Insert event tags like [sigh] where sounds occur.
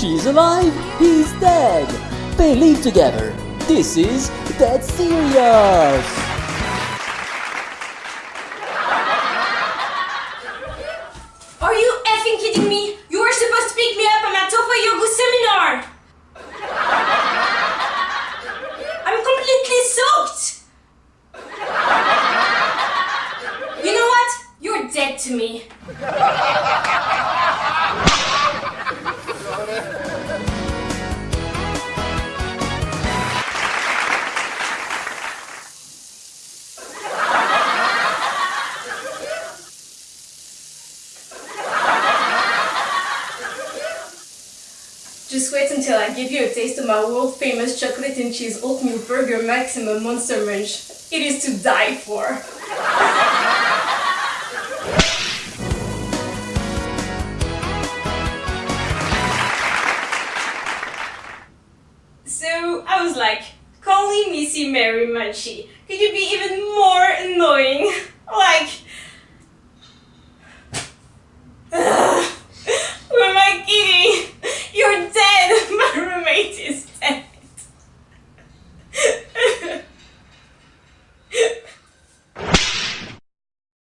She's alive, he's dead. They live together. This is Dead Serious. Are you effing kidding me? You were supposed to pick me up. At Tofa Yoga seminar. I'm completely soaked. You know what? You're dead to me. Just wait until I give you a taste of my world famous chocolate and cheese oatmeal burger maximum monster munch. It is to die for. So I was like, calling Missy Mary Munchie. Could you be even more annoying? [laughs] Like,